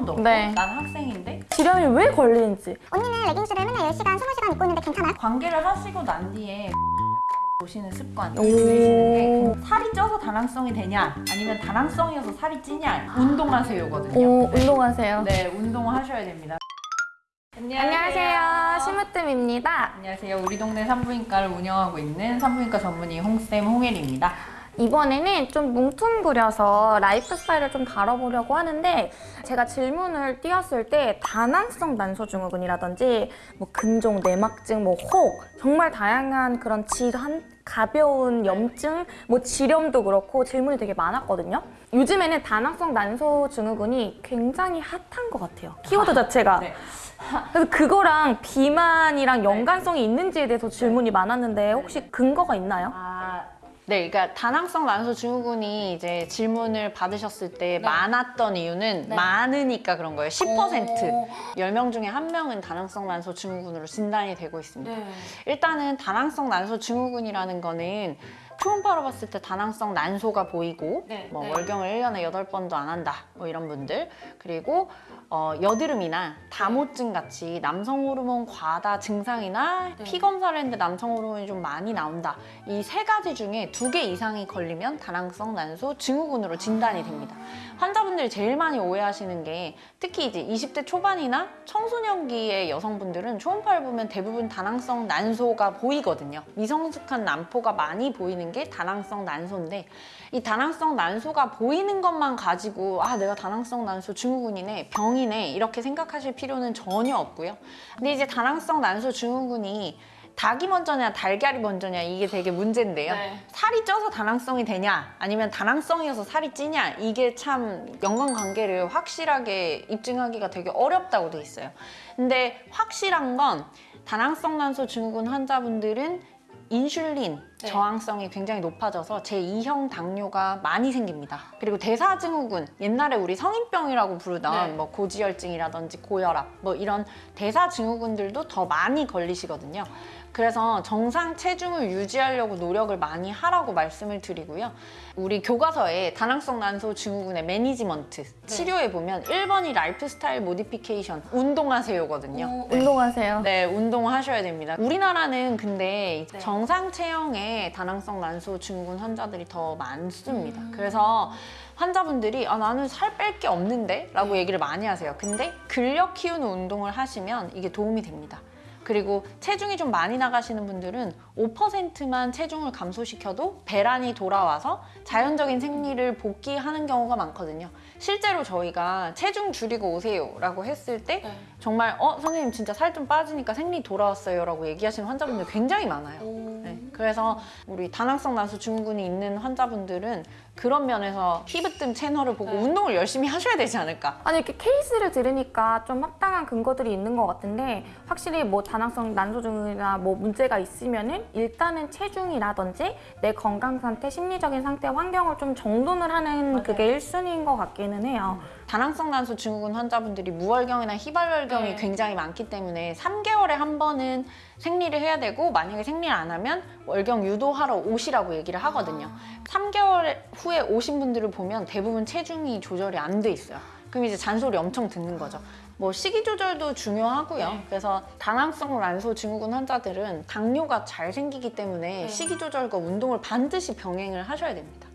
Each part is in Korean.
번도 없고 네. 난 학생인데 질염이 왜 걸리는지 언니는 레깅스를 맨날 10시간, 20시간 입고 있는데 괜찮아요? 관계를 하시고 난 뒤에 보시는 습관 오. 들이시는 게 살이 쪄서 다낭성이 되냐 아니면 다낭성이어서 살이 찌냐 운동하세요거든요. 오 운동하세요 네, 운동하셔야 됩니다. 안녕하세요 심으뜸입니다 안녕하세요. 우리 동네 산부인과를 운영하고 있는 산부인과 전문의 홍쌤 홍혜리입니다. 이번에는 좀 뭉퉁그려서 라이프 스타일을 좀 다뤄보려고 하는데 제가 질문을 띄웠을 때 다낭성 난소증후군이라든지 뭐 근종, 내막증, 뭐 혹 정말 다양한 그런 질환 가벼운 염증, 뭐 지렴도 그렇고 질문이 되게 많았거든요. 요즘에는 다낭성 난소증후군이 굉장히 핫한 것 같아요. 키워드 자체가. 네. 그래서 그거랑 비만이랑 연관성이 있는지에 대해서 질문이 많았는데 혹시 근거가 있나요? 아, 네, 그러니까 다낭성 난소 증후군이 이제 질문을 받으셨을 때 많았던 이유는 네. 많으니까 그런 거예요. 10%. 오. 10명 중에 한 명은 다낭성 난소 증후군으로 진단이 되고 네. 있습니다. 일단은 다낭성 난소 증후군이라는 거는 초음파로 봤을 때 다낭성 난소가 보이고 네, 뭐 네. 월경을 1년에 8번도 안 한다 뭐 이런 분들 그리고 어, 여드름이나 다모증 같이 남성 호르몬 과다 증상이나 네. 피 검사를 했는데 남성 호르몬이 좀 많이 나온다 이 세 가지 중에 두 개 이상이 걸리면 다낭성 난소 증후군으로 진단이 됩니다 환자분들이 제일 많이 오해하시는 게 특히 이제 20대 초반이나 청소년기의 여성분들은 초음파를 보면 대부분 다낭성 난소가 보이거든요. 미성숙한 난포가 많이 보이는 게 다낭성 난소인데 이 다낭성 난소가 보이는 것만 가지고 아 내가 다낭성 난소 증후군이네 병이네 이렇게 생각하실 필요는 전혀 없고요. 근데 이제 다낭성 난소 증후군이 닭이 먼저냐 달걀이 먼저냐 이게 되게 문제인데요. 네. 살이 쪄서 다낭성이 되냐 아니면 다낭성이어서 살이 찌냐 이게 참 연관관계를 확실하게 입증하기가 되게 어렵다고 돼 있어요. 근데 확실한 건 다낭성 난소 증후군 환자분들은 인슐린 네. 저항성이 굉장히 높아져서 제2형 당뇨가 많이 생깁니다. 그리고 대사증후군, 옛날에 우리 성인병이라고 부르던 네. 뭐 고지혈증이라든지 고혈압 뭐 이런 대사증후군들도 더 많이 걸리시거든요. 그래서 정상 체중을 유지하려고 노력을 많이 하라고 말씀을 드리고요. 우리 교과서에 다낭성 난소 증후군의 매니지먼트 치료에 보면 1번이 lifestyle modification 운동하세요거든요. 네. 운동하세요. 네, 운동하셔야 됩니다. 우리나라는 근데 네. 정상 체형의 다낭성 난소 증후군 환자들이 더 많습니다. 음. 그래서 환자분들이 아 나는 살 뺄 게 없는데? 라고 얘기를 많이 하세요. 근데 근력 키우는 운동을 하시면 이게 도움이 됩니다. 그리고 체중이 좀 많이 나가시는 분들은 5%만 체중을 감소시켜도 배란이 돌아와서 자연적인 생리를 복귀하는 경우가 많거든요. 실제로 저희가 체중 줄이고 오세요 라고 했을 때 네. 정말 어 선생님 진짜 살 좀 빠지니까 생리 돌아왔어요 라고 얘기하시는 환자분들 굉장히 많아요. 네, 그래서 우리 다낭성 난소 증후군이 있는 환자분들은 그런 면에서 피부뜸 채널을 보고 네. 운동을 열심히 하셔야 되지 않을까. 아니 이렇게 케이스를 들으니까 좀 합당한 근거들이 있는 것 같은데 확실히 뭐 다낭성 난소증이나 뭐 문제가 있으면은 일단은 체중이라든지 내 건강 상태, 심리적인 상태, 환경을 좀 정돈을 하는 맞아요. 그게 1순위인 것 같기는 해요. 다낭성 난소 증후군 환자분들이 무월경이나 희발월경이 네. 굉장히 많기 때문에 3개월에 한 번은 생리를 해야 되고 만약에 생리를 안 하면 월경 유도하러 오시라고 얘기를 하거든요. 3개월 후에 오신 분들을 보면 대부분 체중이 조절이 안 돼 있어요. 그럼 이제 잔소리 엄청 듣는 거죠. 뭐 식이 조절도 중요하고요. 네. 그래서 다낭성 난소 증후군 환자들은 당뇨가 잘 생기기 때문에 네. 식이 조절과 운동을 반드시 병행을 하셔야 됩니다.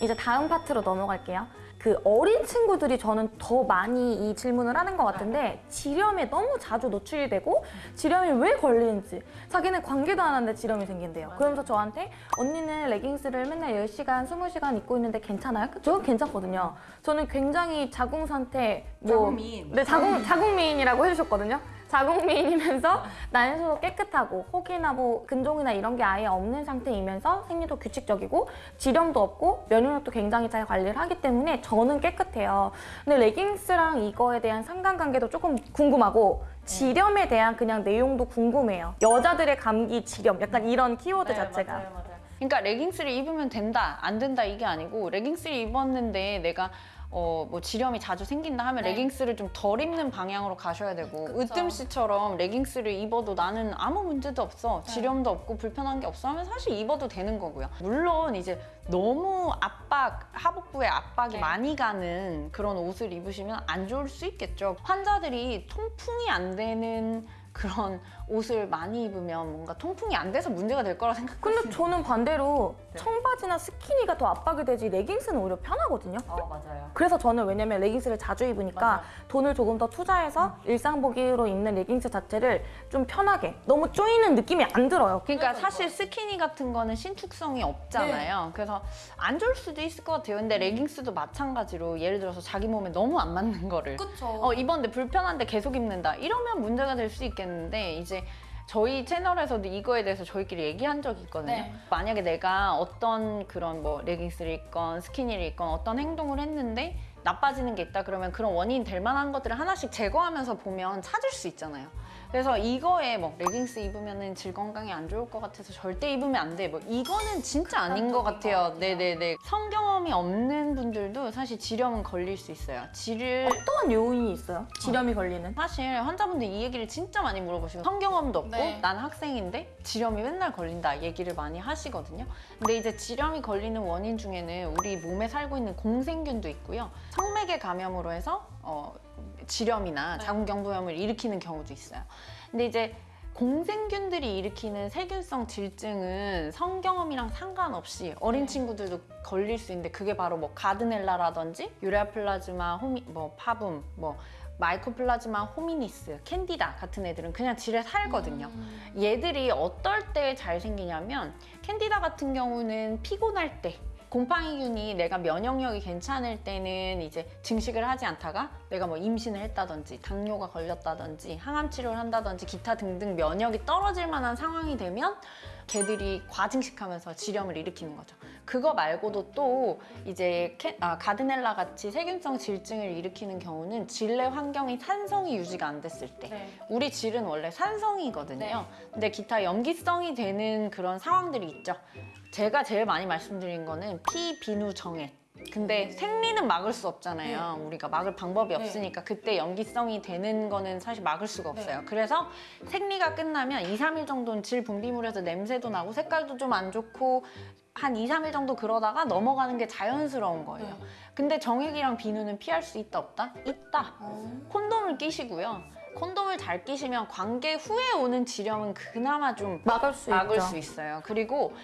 이제 다음 파트로 넘어갈게요. 그 어린 친구들이 저는 더 많이 이 질문을 하는 것 같은데 지렴에 너무 자주 노출이 되고 지렴이 왜 걸리는지 자기는 관계도 안 하는데 지렴이 생긴대요. 그러면서 저한테 언니는 레깅스를 맨날 10시간, 20시간 입고 있는데 괜찮아요? 저는 괜찮거든요. 저는 굉장히 자궁 상태 뭐 자궁미인. 네, 자궁 자궁미인이라고 해주셨거든요. 자궁미인이면서 난소도 깨끗하고 혹이나 뭐 근종이나 이런 게 아예 없는 상태이면서 생리도 규칙적이고 지렴도 없고 면역력도 굉장히 잘 관리를 하기 때문에 저는 깨끗해요. 근데 레깅스랑 이거에 대한 상관관계도 조금 궁금하고 지렴에 대한 그냥 내용도 궁금해요. 여자들의 감기 지렴 약간 이런 키워드 자체가 그러니까 레깅스를 입으면 된다, 안 된다 이게 아니고 레깅스를 입었는데 내가 어, 뭐 지렴이 자주 생긴다 하면 네. 레깅스를 좀 덜 입는 방향으로 가셔야 되고 그쵸. 으뜸 씨처럼 레깅스를 입어도 나는 아무 문제도 없어 네. 지렴도 없고 불편한 게 없어 하면 사실 입어도 되는 거고요 물론 이제 너무 압박 하복부에 압박이 네. 많이 가는 그런 옷을 입으시면 안 좋을 수 있겠죠 환자들이 통풍이 안 되는 그런 옷을 많이 입으면 뭔가 통풍이 안 돼서 문제가 될 거라 생각 근데 저는 반대로 네. 청바지나 스키니가 더 압박이 되지 레깅스는 오히려 편하거든요. 어 맞아요 그래서 저는 왜냐면 레깅스를 자주 입으니까 맞아. 돈을 조금 더 투자해서 일상복으로 입는 레깅스 자체를 좀 편하게 너무 쪼이는 느낌이 안 들어요. 그러니까 사실 스키니 같은 거는 신축성이 없잖아요. 그래서 안 좋을 수도 있을 것 같아요. 근데 레깅스도 마찬가지로 예를 들어서 자기 몸에 너무 안 맞는 거를 그쵸. 어, 입었는데 불편한데 계속 입는다. 이러면 문제가 될 수 있겠는데 이제 저희 채널에서도 이거에 대해서 저희끼리 얘기한 적이 있거든요. 네. 만약에 내가 어떤 그런 뭐 레깅스를 입건 스키니를 입건 어떤 행동을 했는데 나빠지는 게 있다 그러면 그런 원인 될 만한 것들을 하나씩 제거하면서 보면 찾을 수 있잖아요. 그래서 이거에 뭐 레깅스 입으면은 질 건강에 안 좋을 것 같아서 절대 입으면 안 돼. 뭐 이거는 진짜 아닌 것 같아요. 네네네. 성경험이 없는 분들도 사실 지렴은 걸릴 수 있어요. 질을 어떠한 요인이 있어요? 지렴이 걸리는? 사실 환자분들 이 얘기를 진짜 많이 물어보시고 성경험도 없고 네. 나는 학생인데 지렴이 맨날 걸린다 얘기를 많이 하시거든요. 근데 이제 지렴이 걸리는 원인 중에는 우리 몸에 살고 있는 공생균도 있고요. 성맥의 감염으로 해서 어, 질염이나 네. 자궁경부염을 일으키는 경우도 있어요. 근데 이제 공생균들이 일으키는 세균성 질증은 성경험이랑 상관없이 어린 네. 친구들도 걸릴 수 있는데 그게 바로 뭐 Gardnerella라든지 Ureaplasma 호미 뭐 parvum 뭐 Mycoplasma hominis, 캔디다 같은 애들은 그냥 질에 살거든요. 얘들이 어떨 때 잘 생기냐면 캔디다 같은 경우는 피곤할 때 곰팡이균이 내가 면역력이 괜찮을 때는 이제 증식을 하지 않다가 내가 뭐 임신을 했다든지 당뇨가 걸렸다든지 항암 치료를 한다든지 기타 등등 면역이 떨어질 만한 상황이 되면 걔들이 과증식하면서 지렴을 일으키는 거죠. 그거 말고도 또 이제 캐- 아, 가드넬라 같이 세균성 질증을 일으키는 경우는 질내 환경이 산성이 유지가 안 됐을 때 네. 우리 질은 원래 산성이거든요. 네. 근데 기타 염기성이 되는 그런 상황들이 있죠. 제가 제일 많이 말씀드린 거는 피, 비누, 정액. 근데 생리는 막을 수 없잖아요. 우리가 막을 방법이 네. 없으니까 그때 염기성이 되는 거는 사실 막을 수가 네. 없어요. 그래서 생리가 끝나면 2, 3일 정도는 질 분비물에서 냄새도 나고 색깔도 좀 안 좋고 한 2, 3일 정도 그러다가 넘어가는 게 자연스러운 거예요. 네. 근데 정액이랑 비누는 피할 수 있다 없다? 있다. 콘돔을 끼시고요. 콘돔을 잘 끼시면 관계 후에 오는 지렴은 그나마 좀 막을 수 막을 있죠. 수 있어요. 그리고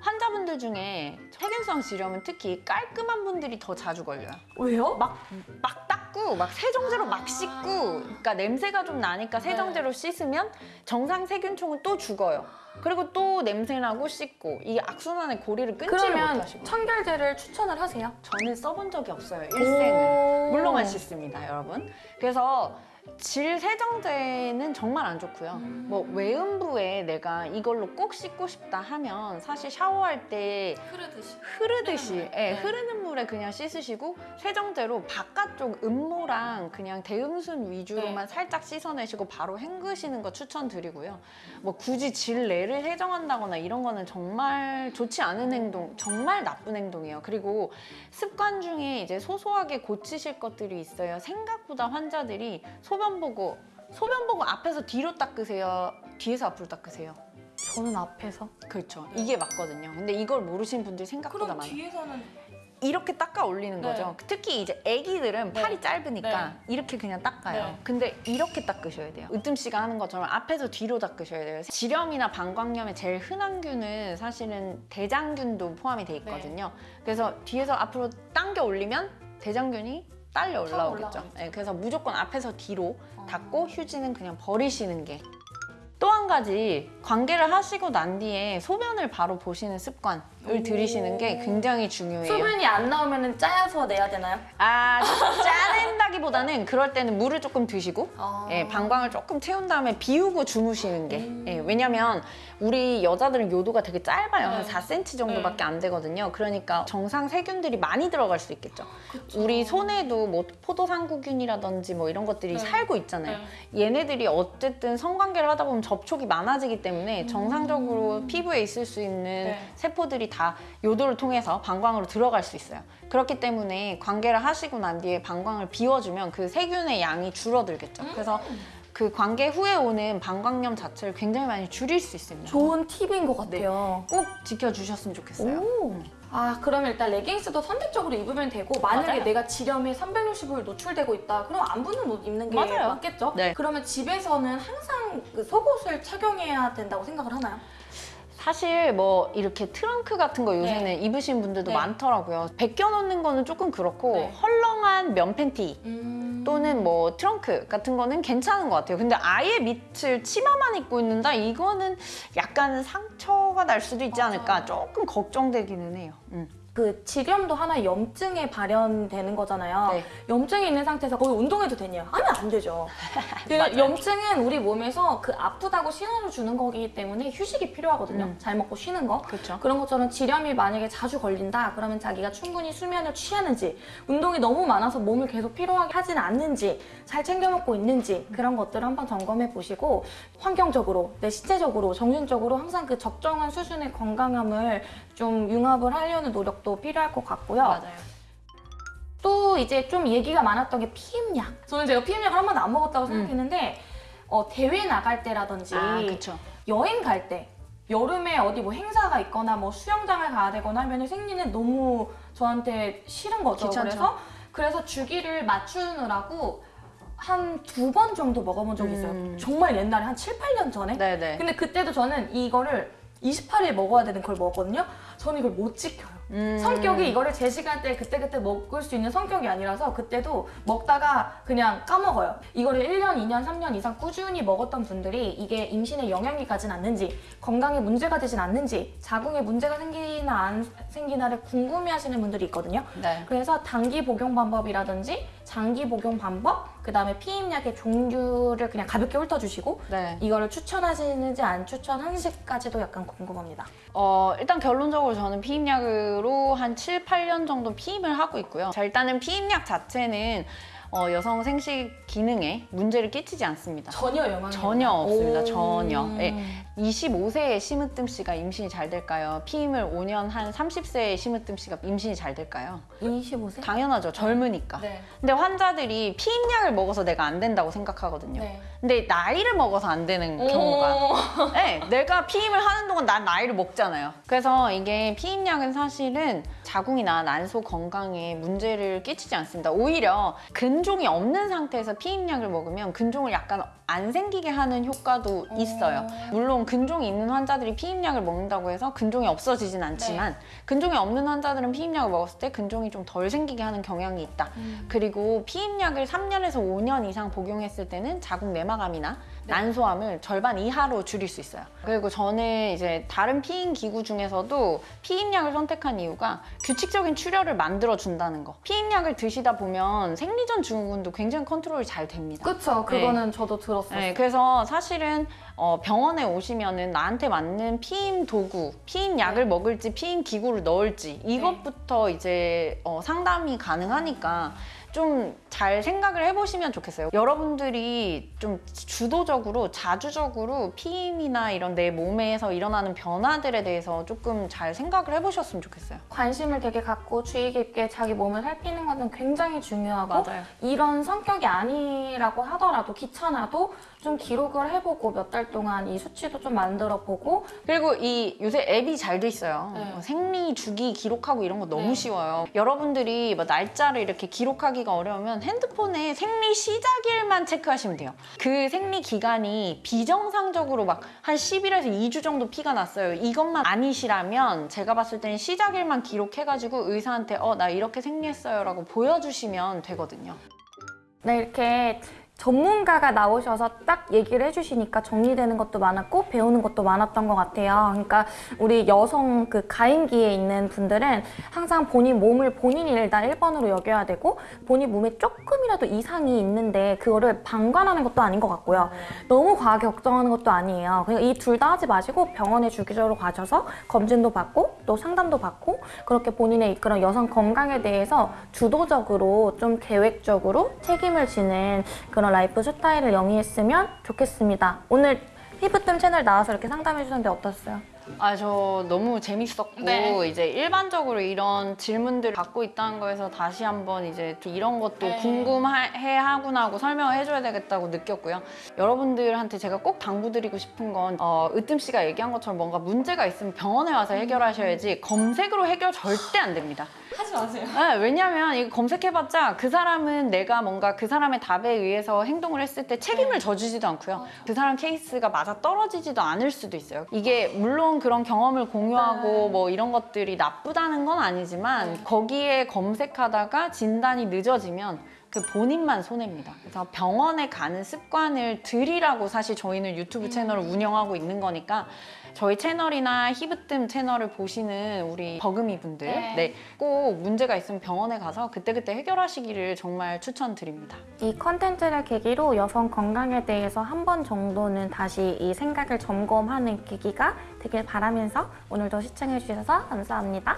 환자분들 중에 세균성 지렴은 특히 깔끔한 분들이 더 자주 걸려요. 왜요? 막, 막 닦고, 막 세정제로 아. 막 씻고, 그러니까 냄새가 좀 나니까 네. 세정제로 씻으면 정상 세균총은 또 죽어요. 그리고 또 냄새나고 씻고, 이게 악순환의 고리를 끊지를 그러면 못하시고. 청결제를 추천을 하세요? 저는 써본 적이 없어요, 일생을. 오. 물론만 씻습니다, 여러분. 그래서 질 세정제는 정말 안 좋고요. 음. 뭐 외음부에 내가 이걸로 꼭 씻고 싶다 하면 사실 샤워할 때 흐르듯이. 흐르듯이 흐르는 물. 예, 네. 흐르는 물에 그냥 씻으시고 세정제로 바깥쪽 음모랑 그냥 대음순 위주로만 네. 살짝 씻어내시고 바로 헹구시는 거 추천드리고요. 뭐 굳이 질 내를 세정한다거나 이런 거는 정말 좋지 않은 행동, 정말 나쁜 행동이에요. 그리고 습관 중에 이제 소소하게 고치실 것들이 있어요. 생각보다 환자들이 소변 보고 소변 보고 앞에서 뒤로 닦으세요. 뒤에서 앞으로 닦으세요. 저는 앞에서. 그렇죠. 이게 맞거든요. 근데 이걸 모르시는 분들이 생각보다 많아요. 뒤에서는 이렇게 닦아 올리는 네. 거죠. 특히 이제 아기들은 네. 팔이 짧으니까 네. 이렇게 그냥 닦아요. 네. 근데 이렇게 닦으셔야 돼요. 으뜸 씨가 하는 것처럼 앞에서 뒤로 닦으셔야 돼요. 지렴이나 방광염의 제일 흔한 균은 사실은 대장균도 포함이 돼 있거든요. 네. 그래서 뒤에서 앞으로 당겨 올리면 대장균이 딸려 올라오겠죠. 네, 그래서 무조건 앞에서 뒤로 어. 닦고 휴지는 그냥 버리시는 게 또 한 가지 관계를 하시고 난 뒤에 소변을 바로 보시는 습관 을 오. 들이시는 게 굉장히 중요해요. 소변이 안 나오면 짜여서 내야 되나요? 아, 짜낸다기보다 관리보다는 그럴 때는 물을 조금 드시고 아. 예, 방광을 조금 채운 다음에 비우고 주무시는 게 예, 왜냐면 우리 여자들은 요도가 되게 짧아요 한 네. 4cm 정도밖에 안 되거든요 그러니까 정상 세균들이 많이 들어갈 수 있겠죠 우리 손에도 뭐 포도상구균이라든지 뭐 이런 것들이 네. 살고 있잖아요 얘네들이 어쨌든 성관계를 하다 보면 접촉이 많아지기 때문에 정상적으로 피부에 있을 수 있는 네. 세포들이 다 요도를 통해서 방광으로 들어갈 수 있어요. 그렇기 때문에 관계를 하시고 난 뒤에 방광을 비워주면 그 세균의 양이 줄어들겠죠. 그래서 그 관계 후에 오는 방광염 자체를 굉장히 많이 줄일 수 있습니다. 좋은 팁인 것 같아요. 꼭 지켜주셨으면 좋겠어요. 오. 아, 그러면 일단 레깅스도 선택적으로 입으면 되고 만약에 맞아요. 내가 지렴에 360일 노출되고 있다. 그럼 안 붙는 옷 입는 게 맞아요. 맞겠죠? 네. 그러면 집에서는 항상 그 속옷을 착용해야 된다고 생각을 하나요? 사실 뭐 이렇게 트렁크 같은 거 요새는 입으신 분들도 네. 많더라고요. 벗겨놓는 거는 조금 그렇고 네. 헐렁한 면 팬티 음. 또는 뭐 트렁크 같은 거는 괜찮은 것 같아요. 근데 아예 밑을 치마만 입고 있는다? 이거는 약간 상처 가 날 수도 있지 맞아. 않을까 조금 걱정되기는 해요. 음. 그 지렴도 하나의 염증에 발현되는 거잖아요. 네. 염증이 있는 상태에서 거기 운동해도 되냐? 하면 안 되죠. 그. 염증은 우리 몸에서 그 아프다고 신호를 주는 거기 때문에 휴식이 필요하거든요. 음. 잘 먹고 쉬는 거. 그렇죠. 그런 것처럼 지렴이 만약에 자주 걸린다 그러면 자기가 충분히 수면을 취하는지 운동이 너무 많아서 몸을 계속 피로하게 하진 않는지 잘 챙겨 먹고 있는지 그런 것들을 한번 점검해 보시고 환경적으로 내 신체적으로 정신적으로 항상 그 적정한 수준의 건강함을 좀 융합을 하려는 노력도 필요할 것 같고요. 맞아요. 또 이제 좀 얘기가 많았던 게 피임약. 저는 제가 피임약을 한 번도 안 먹었다고 생각했는데 어, 대회 나갈 때라든지 음. 아. 여행 갈 때 여름에 어디 뭐 행사가 있거나 뭐 수영장을 가야 되거나 하면 생리는 너무 저한테 싫은 거죠. 귀찮죠. 그래서 그래서 주기를 맞추느라고 한 두 번 정도 먹어본 적이 있어요. 음. 정말 옛날에 한 7, 8년 전에. 네네. 근데 그때도 저는 이거를 28일 먹어야 되는 걸 먹었거든요. 저는 이걸 못 지켜요. 음. 성격이 이거를 제 시간대에 그때그때 먹을 수 있는 성격이 아니라서 그때도 먹다가 그냥 까먹어요. 이거를 1년, 2년, 3년 이상 꾸준히 먹었던 분들이 이게 임신에 영향이 가진 않는지, 건강에 문제가 되진 않는지, 자궁에 문제가 생기나 안 생기나를 궁금해 하시는 분들이 있거든요. 네. 그래서 단기 복용 방법이라든지 장기 복용 방법, 그 다음에 피임약의 종류를 그냥 가볍게 훑어주시고 네. 이거를 추천하시는지 안 추천하는지까지도 약간 궁금합니다. 어, 일단 결론적으로 저는 피임약으로 한 7, 8년 정도 피임을 하고 있고요. 자, 일단은 피임약 자체는 어, 여성 생식 기능에 문제를 끼치지 않습니다. 전혀 영향이 전혀 없습니다. 오. 전혀. 예. 25세의 심으뜸 씨가 임신이 잘 될까요? 피임을 5년 한 30세의 심으뜸 씨가 임신이 잘 될까요? 25세? 당연하죠. 젊으니까. 네. 근데 환자들이 피임약을 먹어서 내가 안 된다고 생각하거든요. 네. 근데 나이를 먹어서 안 되는 경우가 네, 내가 피임을 하는 동안 난 나이를 먹잖아요. 그래서 이게 피임약은 사실은 자궁이나 난소 건강에 문제를 끼치지 않습니다. 오히려 근종이 없는 상태에서 피임약을 먹으면 근종을 약간 안 생기게 하는 효과도 있어요. 물론 근종이 있는 환자들이 피임약을 먹는다고 해서 근종이 없어지진 않지만 근종이 없는 환자들은 피임약을 먹었을 때 근종이 좀 덜 생기게 하는 경향이 있다. 그리고 피임약을 3년에서 5년 이상 복용했을 때는 자궁 내막암이나 난소암을 절반 이하로 줄일 수 있어요. 그리고 저는 이제 다른 피임 기구 중에서도 피임약을 선택한 이유가 규칙적인 출혈을 만들어 준다는 거. 피임약을 드시다 보면 생리전 증후군도 굉장히 컨트롤이 잘 됩니다. 그쵸. 그거는 저도 들었어요. 네, 그래서 사실은 어, 병원에 오시면은 나한테 맞는 피임 도구, 피임 약을 먹을지 피임 기구를 넣을지 이것부터 이제 어, 상담이 가능하니까 좀 잘 생각을 해보시면 좋겠어요. 여러분들이 좀 주도적으로 자주적으로 피임이나 이런 내 몸에서 일어나는 변화들에 대해서 조금 잘 생각을 해보셨으면 좋겠어요. 관심을 되게 갖고 주의 깊게 자기 몸을 살피는 것은 굉장히 중요하고 맞아요. 이런 성격이 아니라고 하더라도 귀찮아도 좀 기록을 해보고 몇 달 동안 이 수치도 좀 만들어 보고 그리고 이 요새 앱이 잘 돼 있어요. 네. 어, 생리 주기 기록하고 이런 거 너무 네. 쉬워요. 여러분들이 뭐 날짜를 이렇게 기록하기 가 어려우면 핸드폰에 생리 시작일만 체크하시면 돼요. 그 생리 기간이 비정상적으로 막 한 10일에서 2주 정도 피가 났어요. 이것만 아니시라면 제가 봤을 때는 시작일만 기록해가지고 의사한테 어 나 이렇게 생리했어요 라고 보여주시면 되거든요. 네, 이렇게 전문가가 나오셔서 딱 얘기를 해주시니까 정리되는 것도 많았고 배우는 것도 많았던 것 같아요. 그러니까 우리 여성 그 가임기에 있는 분들은 항상 본인 몸을 본인이 일단 1번으로 여겨야 되고 본인 몸에 조금이라도 이상이 있는데 그거를 방관하는 것도 아닌 것 같고요. 너무 과하게 걱정하는 것도 아니에요. 그냥 이둘 다 하지 마시고 병원에 주기적으로 가셔서 검진도 받고 또 상담도 받고 그렇게 본인의 그런 여성 건강에 대해서 주도적으로 좀 계획적으로 책임을 지는 그런 라이프 스타일을 영위했으면 좋겠습니다. 오늘 히브뜸 채널 나와서 이렇게 상담해 주셨는데 어떠셨어요? 아, 저 너무 재밌었고, 네. 이제 일반적으로 이런 질문들을 받고 있다는 거에서 다시 한번 이제 이런 것도 네. 궁금해 하구나 하고 설명을 해줘야 되겠다고 느꼈고요. 여러분들한테 제가 꼭 당부드리고 싶은 건, 어, 으뜸 씨가 얘기한 것처럼 뭔가 문제가 있으면 병원에 와서 해결하셔야지 검색으로 해결 절대 안 됩니다. 하지 마세요. 네, 왜냐면 이거 검색해봤자 그 사람은 내가 뭔가 그 사람의 답에 의해서 행동을 했을 때 책임을 져주지도 않고요. 그 사람 케이스가 맞아 떨어지지도 않을 수도 있어요. 이게 물론 그런 경험을 공유하고 뭐 이런 것들이 나쁘다는 건 아니지만 거기에 검색하다가 진단이 늦어지면 그 본인만 손해입니다. 그래서 병원에 가는 습관을 들이라고 사실 저희는 유튜브 채널을 운영하고 있는 거니까 저희 채널이나 히브뜸 채널을 보시는 우리 버금이 분들 네. 네, 꼭 문제가 있으면 병원에 가서 그때그때 해결하시기를 정말 추천드립니다. 이 컨텐츠를 계기로 여성 건강에 대해서 한 번 정도는 다시 이 생각을 점검하는 계기가 되길 바라면서 오늘도 시청해 주셔서 감사합니다.